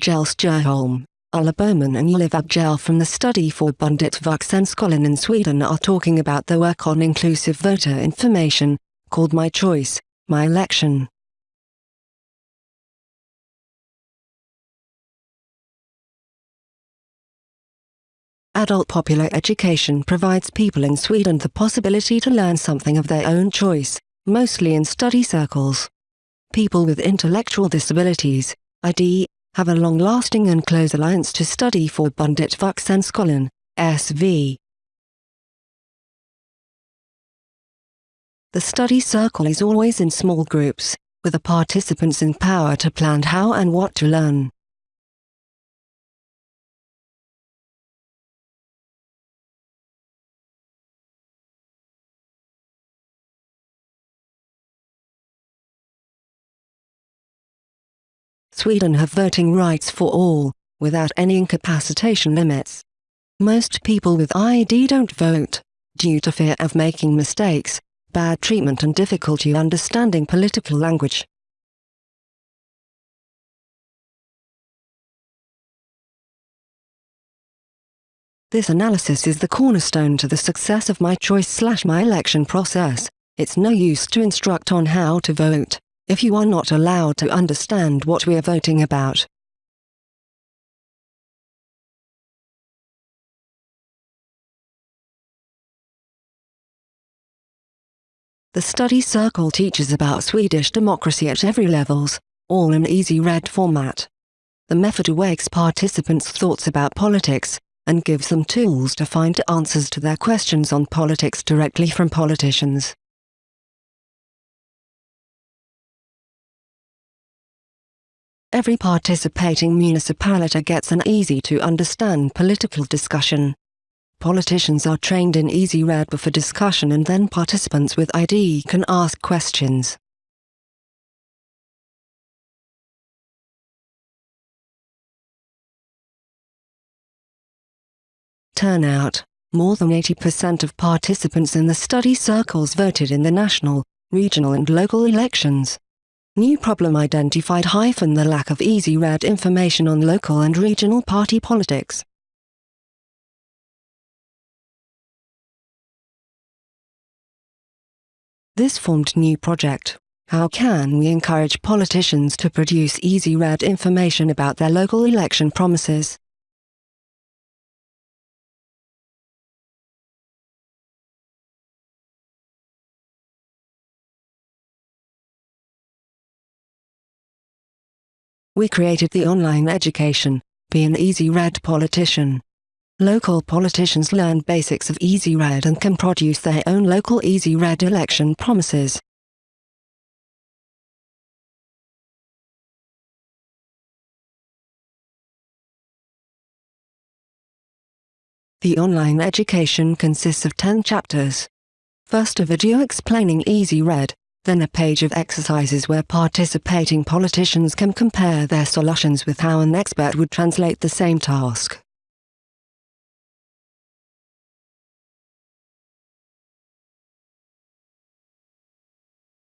Kjell Stjernholm, Ulla Bowman and Ylva Abgel from the Studieförbundet Vuxenskolan in Sweden are talking about the work on inclusive voter information, called My Choice, My Election. Adult popular education provides people in Sweden the possibility to learn something of their own choice, mostly in study circles. People with intellectual disabilities, ID, have a long-lasting and close alliance to Studieförbundet Vuxenskolan, SV. The study circle is always in small groups, with the participants in power to plan how and what to learn. Sweden have voting rights for all, without any incapacitation limits. Most people with ID don't vote, due to fear of making mistakes, bad treatment and difficulty understanding political language. This analysis is the cornerstone to the success of my choice slash my election process. It's no use to instruct on how to vote if you are not allowed to understand what we are voting about. The study circle teaches about Swedish democracy at every levels, all in easy read format. The method awakes participants' thoughts about politics, and gives them tools to find answers to their questions on politics directly from politicians. Every participating municipality gets an easy-to-understand political discussion. Politicians are trained in easy read before discussion and then participants with ID can ask questions. Turnout More than 80% of participants in the study circles voted in the national, regional and local elections. New problem identified hyphen the lack of easy read information on local and regional party politics. This formed new project. How can we encourage politicians to produce easy read information about their local election promises? We created the online education, Be an Easy Read Politician. Local politicians learn basics of Easy Read and can produce their own local Easy Read election promises. The online education consists of 10 chapters. First a video explaining Easy Read, then a page of exercises where participating politicians can compare their solutions with how an expert would translate the same task.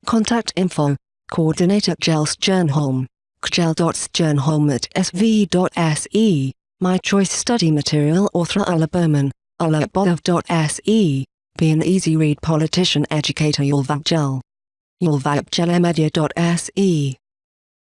Contact info, coordinator Stjernholm, kjell.stjernholm at sv.se, my choice study material author Ulla Bowman, ulla.bodov.se, be an easy read politician educator Ylva At